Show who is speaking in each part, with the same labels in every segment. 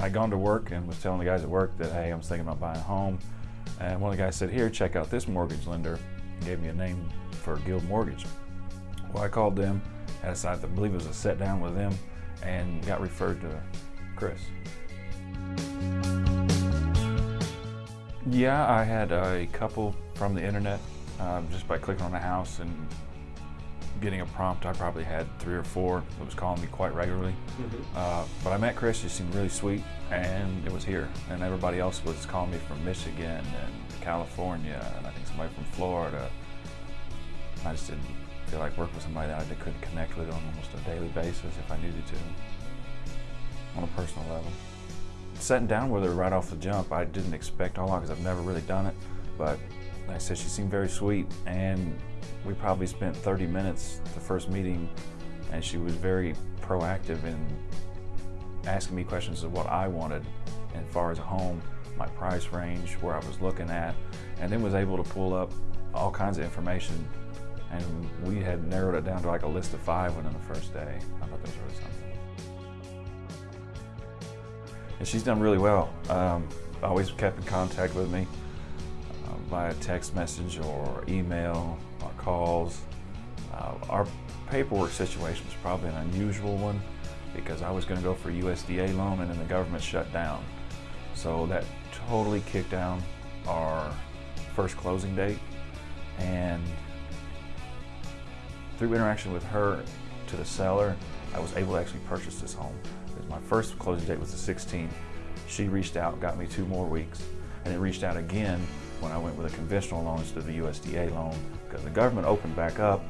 Speaker 1: had gone to work and was telling the guys at work that, hey, I was thinking about buying a home. And one of the guys said, here, check out this mortgage lender. And gave me a name for Guild Mortgage. Well, I called them, had a, I believe it was a set down with them, and got referred to Chris. Yeah, I had a couple from the internet um, just by clicking on a house and getting a prompt. I probably had three or four that was calling me quite regularly.
Speaker 2: Mm-hmm.
Speaker 1: Uh, but I met Chris, he seemed really sweet, and it was here. And everybody else was calling me from Michigan and California, and I think somebody from Florida. I just didn't feel like working with somebody that I couldn't connect with on almost a daily basis if I needed to, on a personal level. Sitting down with her right off the jump, I didn't expect all because I've never really done it, but I said, she seemed very sweet, and we probably spent 30 minutes the first meeting, and she was very proactive in asking me questions of what I wanted as far as a home, my price range, where I was looking at, and then was able to pull up all kinds of information. And we had narrowed it down to like a list of five within the first day. I thought that was really something. And she's done really well. Um, always kept in contact with me via text message or email or calls. Uh, our paperwork situation was probably an unusual one because I was going to go for a USDA loan and then the government shut down. So that totally kicked down our first closing date. And through interaction with her to the seller, I was able to actually purchase this home. My first closing date was the 16th. She reached out, got me two more weeks, and then reached out again when I went with a conventional loan instead of the USDA loan because the government opened back up,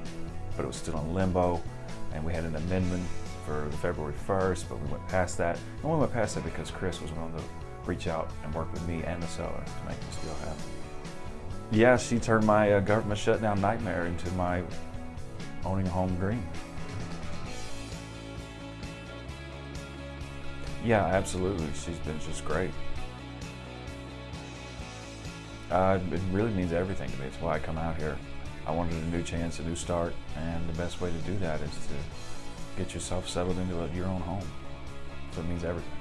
Speaker 1: but it was still in limbo, and we had an amendment for February 1st, but we went past that. And we went past that because Chris was willing to reach out and work with me and the seller to make this deal happen. Yeah, she turned my uh, government shutdown nightmare into my owning a home dream. Yeah, absolutely. She's been just great. Uh, it really means everything to me. It's why I come out here. I wanted a new chance, a new start, and the best way to do that is to get yourself settled into a, your own home. So it means everything.